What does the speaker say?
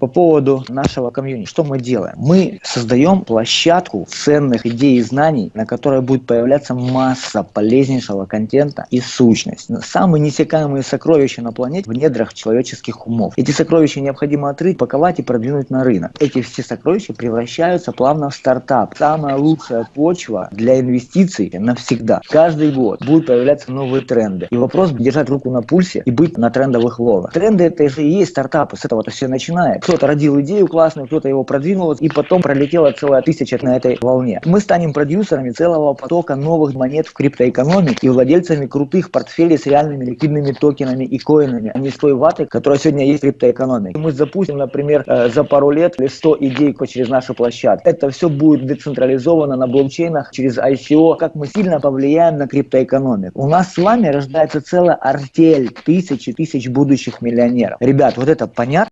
По поводу нашего комьюнити, что мы делаем? Мы создаем площадку ценных идей и знаний, на которой будет появляться масса полезнейшего контента и сущность. Самые несекаемые сокровища на планете в недрах человеческих умов. Эти сокровища необходимо отрыть, паковать и продвинуть на рынок. Эти все сокровища превращаются плавно в стартап. Самая лучшая почва для инвестиций навсегда. Каждый год будут появляться новые тренды. И вопрос держать руку на пульсе и быть на трендовых волнах. Тренды это же и есть стартапы, с этого-то все начинает. Кто-то родил идею классную, кто-то его продвинул, и потом пролетела целая тысяча на этой волне. Мы станем продюсерами целого потока новых монет в криптоэкономике и владельцами крутых портфелей с реальными ликвидными токенами и коинами, а не с той ватой, которая сегодня есть в криптоэкономике. Мы запустим, например, э, за пару лет 100 идей через нашу площадку. Это все будет децентрализовано на блокчейнах через ICO. Как мы сильно повлияем на криптоэкономику. У нас с вами рождается целая артель тысячи тысяч будущих миллионеров. Ребят, вот это понятно?